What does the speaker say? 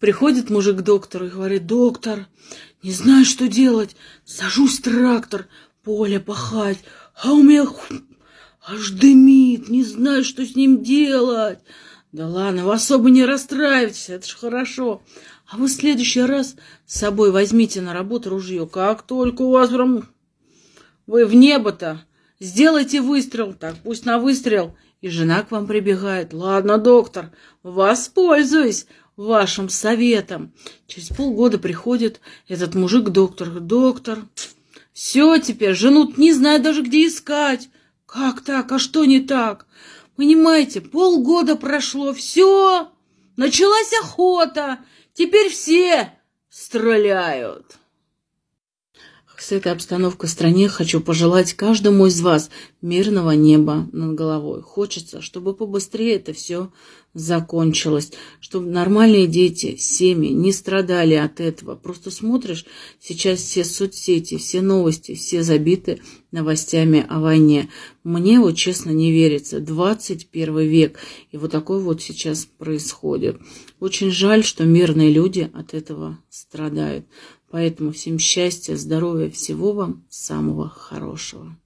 Приходит мужик к доктору и говорит, доктор, не знаю, что делать. Сажусь в трактор, поле пахать, а у меня аж дымит, не знаю, что с ним делать. Да ладно, вы особо не расстраивайтесь, это ж хорошо. А вы в следующий раз с собой возьмите на работу ружье. Как только у вас прям... Вы в небо-то, сделайте выстрел. Так, пусть на выстрел. И жена к вам прибегает. Ладно, доктор, воспользуюсь вашим советом. Через полгода приходит этот мужик к доктору. Доктор, все теперь, жену не знаю даже где искать. Как так? А что не так? Понимаете, полгода прошло, все, началась охота, теперь все стреляют. С этой обстановкой в стране хочу пожелать каждому из вас мирного неба над головой. Хочется, чтобы побыстрее это все закончилось, чтобы нормальные дети, семьи не страдали от этого. Просто смотришь, сейчас все соцсети, все новости, все забиты новостями о войне. Мне вот честно не верится. 21 век. И вот такое вот сейчас происходит. Очень жаль, что мирные люди от этого страдают. Поэтому всем счастья, здоровья, всего вам самого хорошего.